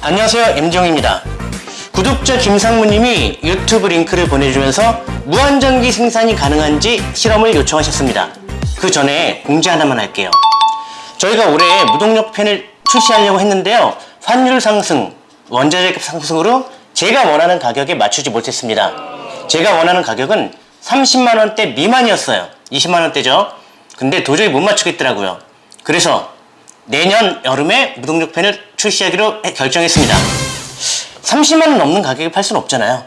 안녕하세요 임종입니다. 구독자 김상무님이 유튜브 링크를 보내주면서 무한전기 생산이 가능한지 실험을 요청하셨습니다. 그 전에 공지 하나만 할게요. 저희가 올해 무동력 팬을 출시하려고 했는데요. 환율 상승, 원자재 상승으로 제가 원하는 가격에 맞추지 못했습니다. 제가 원하는 가격은 30만원대 미만이었어요. 20만원대죠. 근데 도저히 못 맞추겠더라고요. 그래서 내년 여름에 무동력 팬을 출시하기로 해- 결정했습니다. 30만원 넘는 가격에 팔 수는 없잖아요.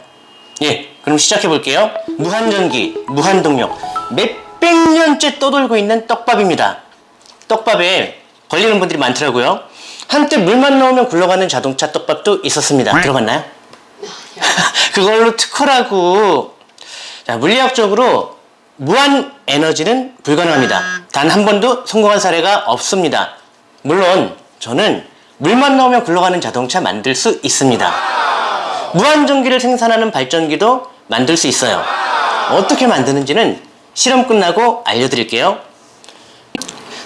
예 그럼 시작해 볼게요. 무한전기 무한동력. 몇백 년째 떠돌고 있는 떡밥입니다. 떡밥에 걸리는 분들이 많더라고요. 한때 물만 넣으면 굴러가는 자동차 떡밥도 있었습니다. 들어봤나요? 그걸로 특허라고. 자, 물리학적으로 무한 에너지는 불가능합니다. 단 한 번도 성공한 사례가 없습니다. 물론 저는 물만 넣으면 굴러가는 자동차 만들 수 있습니다. 무한 전기를 생산하는 발전기도 만들 수 있어요. 어떻게 만드는지는 실험 끝나고 알려드릴게요.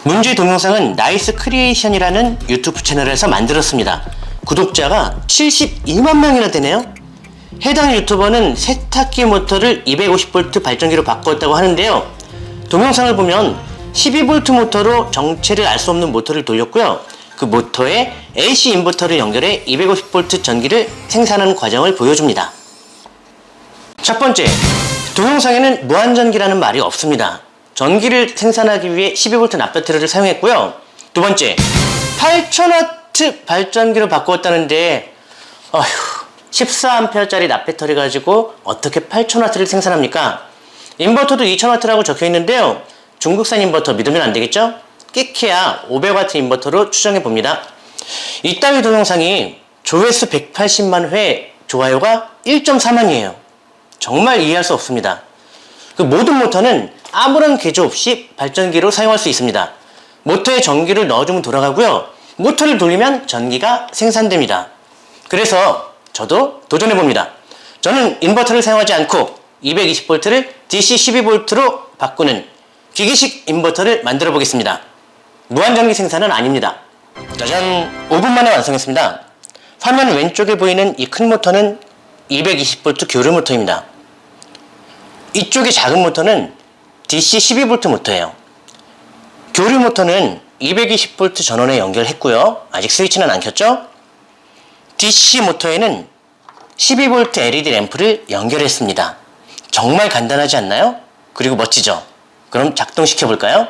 문제 동영상은 나이스 크리에이션이라는 유튜브 채널에서 만들었습니다. 구독자가 72만 명이나 되네요 해당 유튜버는 세탁기 모터를 250V 발전기로 바꿨다고 하는데요 동영상을 보면 12V 모터로 정체를 알 수 없는 모터를 돌렸고요 그 모터에 AC 인버터를 연결해 250V 전기를 생산하는 과정을 보여줍니다 첫 번째, 동영상에는 무한전기라는 말이 없습니다. 전기를 생산하기 위해 12V 납배터리를 사용했고요. 두 번째, 8000W 발전기로 바꾸었다는데 어휴, 14A짜리 납배터리 가지고 어떻게 8000W를 생산합니까? 인버터도 2000W라고 적혀 있는데요. 중국산 인버터 믿으면 안 되겠죠? 끼케야 500W 인버터로 추정해 봅니다. 이따위 동영상이 조회수 180만 회 좋아요가 1.4만이에요. 정말 이해할 수 없습니다. 그 모든 모터는 아무런 개조 없이 발전기로 사용할 수 있습니다. 모터에 전기를 넣어주면 돌아가고요. 모터를 돌리면 전기가 생산됩니다. 그래서 저도 도전해봅니다. 저는 인버터를 사용하지 않고 220V를 DC 12V로 바꾸는 기계식 인버터를 만들어 보겠습니다. 무한전기 생산은 아닙니다. 짜잔! 5분 만에 완성했습니다. 화면 왼쪽에 보이는 이 큰 모터는 220V 교류 모터입니다. 이쪽의 작은 모터는 DC 12V 모터예요. 교류 모터는 220V 전원에 연결했고요. 아직 스위치는 안 켰죠? DC 모터에는 12V LED 램프를 연결했습니다. 정말 간단하지 않나요? 그리고 멋지죠? 그럼 작동시켜 볼까요?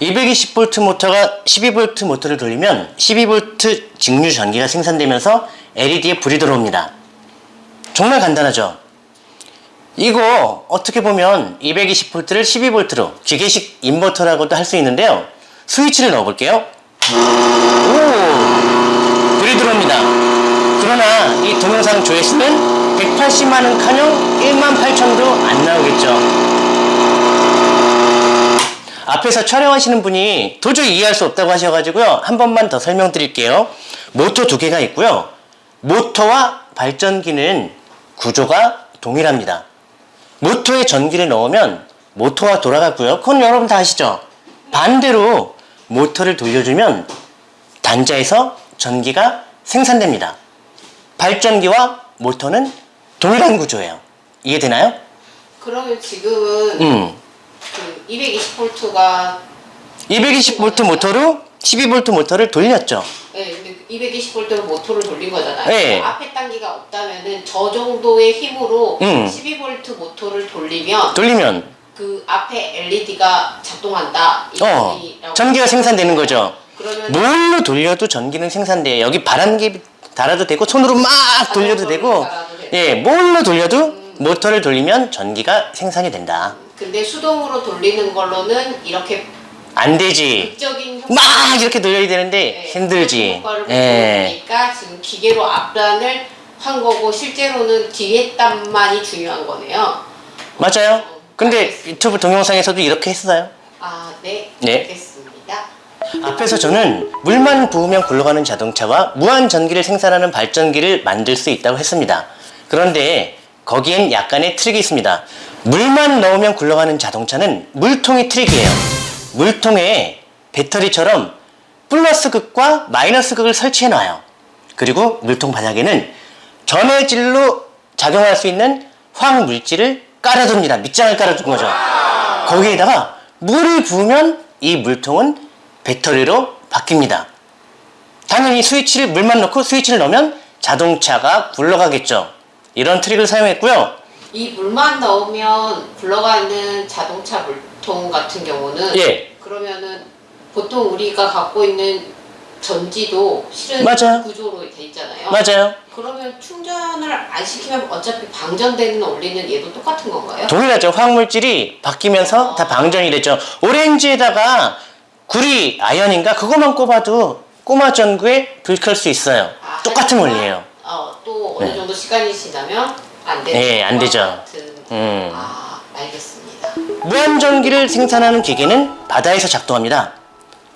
220V 모터가 12V 모터를 돌리면 12V 직류 전기가 생산되면서 LED에 불이 들어옵니다. 정말 간단하죠? 이거 어떻게 보면 220V를 12V로 기계식 인버터라고도 할 수 있는데요. 스위치를 넣어 볼게요. 오! 불이 들어옵니다. 그러나 이 동영상 조회수는 180만원 칸형 1만 8천도 안 나오겠죠. 앞에서 촬영하시는 분이 도저히 이해할 수 없다고 하셔가지고요. 한 번만 더 설명드릴게요. 모터 두 개가 있고요. 모터와 발전기는 구조가 동일합니다. 모터에 전기를 넣으면 모터가 돌아가고요. 그건 여러분 다 아시죠? 반대로 모터를 돌려주면 단자에서 전기가 생산됩니다. 발전기와 모터는 동일한 구조예요. 이해되나요? 그러면 지금은 음. 그 220V가 220V 모터로 12V 모터를 돌렸죠. 네, 근데 220V로 모터를 돌린 거잖아요. 네. 앞에 단기가 없다면은 저 정도의 힘으로 음. 12V 모터를 돌리면 돌리면 그 앞에 LED가 작동한다. 이 어, 전기가 생산되는 거죠. 그러면 뭘로 돌려도 전기는 생산돼요. 여기 바람기 달아도 되고 손으로 막 돌려도 자동으로 되고 달아도 돼요. 예, 뭘로 돌려도 모터를 돌리면 전기가 생산이 된다. 근데 수동으로 돌리는 걸로는 이렇게 안 되지. 막 이렇게 돌려야 되는데 네, 힘들지. 예. 보니까 지금 기계로 앞단을 한 거고 실제로는 뒤에 단만이 중요한 거네요. 맞아요. 근데 알겠습니다. 유튜브 동영상에서도 이렇게 했어요. 아, 네. 네. 앞에서 저는 물만 부으면 굴러가는 자동차와 무한 전기를 생산하는 발전기를 만들 수 있다고 했습니다. 그런데 거기엔 약간의 트릭이 있습니다. 물만 넣으면 굴러가는 자동차는 물통이 트릭이에요. 물통에 배터리처럼 플러스 극과 마이너스 극을 설치해 놔요. 그리고 물통 바닥에는 전해질로 작용할 수 있는 화학 물질을 깔아둡니다. 밑장을 깔아둔 거죠. 거기에다가 물을 부으면 이 물통은 배터리로 바뀝니다. 당연히 스위치를 물만 넣고 스위치를 넣으면 자동차가 굴러가겠죠. 이런 트릭을 사용했고요. 이 물만 넣으면 굴러가는 자동차 물통 같은 경우는 예. 그러면은 보통 우리가 갖고 있는 전지도 실은 맞아요. 구조로 돼 있잖아요. 맞아요. 그러면 충전을 안 시키면 어차피 방전되는 원리는 얘도 똑같은 건가요? 동일하죠. 화학물질이 바뀌면서 다 방전이 되죠. 오렌지에다가 구리 아연인가 그것만 꼽아도 꼬마 전구에 불켤 수 있어요. 아, 똑같은 원리예요. 어, 또 어느 네. 정도 시간이 지나면 안 되는 네, 안 되죠. 같은. 음. 아, 알겠습니다. 무한전기를 생산하는 기계는 바다에서 작동합니다.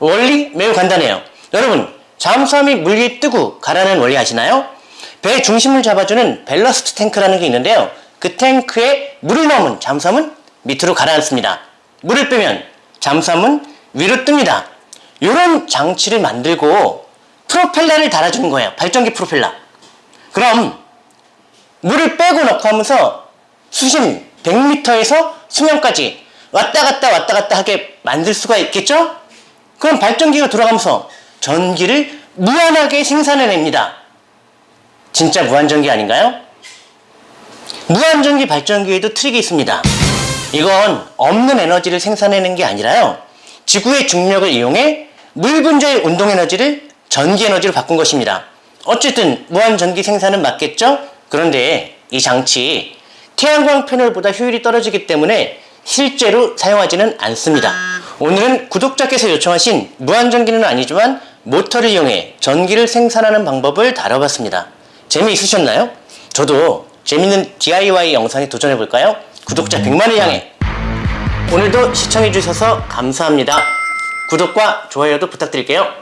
원리 매우 간단해요. 여러분, 잠수함이 물 위에 뜨고 가라앉는 원리 아시나요? 배 중심을 잡아주는 밸러스트 탱크라는 게 있는데요. 그 탱크에 물을 넣으면 잠수함은 밑으로 가라앉습니다. 물을 빼면 잠수함은 위로 뜹니다. 이런 장치를 만들고 프로펠러를 달아주는 거예요. 발전기 프로펠러. 그럼 물을 빼고 넣고 하면서 수심 100m에서 수면까지 왔다 갔다 왔다 갔다 하게 만들 수가 있겠죠? 그럼 발전기가 돌아가면서 전기를 무한하게 생산해냅니다. 진짜 무한전기 아닌가요? 무한전기 발전기에도 트릭이 있습니다. 이건 없는 에너지를 생산해내는 게 아니라요. 지구의 중력을 이용해 물 분자의 운동 에너지를 전기 에너지로 바꾼 것입니다. 어쨌든 무한 전기 생산은 맞겠죠? 그런데 이 장치 태양광 패널보다 효율이 떨어지기 때문에 실제로 사용하지는 않습니다. 오늘은 구독자께서 요청하신 무한전기는 아니지만 모터를 이용해 전기를 생산하는 방법을 다뤄봤습니다. 재미있으셨나요? 저도 재밌는 DIY 영상에 도전해볼까요? 구독자 100만을 향해 오늘도 시청해주셔서 감사합니다. 구독과 좋아요도 부탁드릴게요.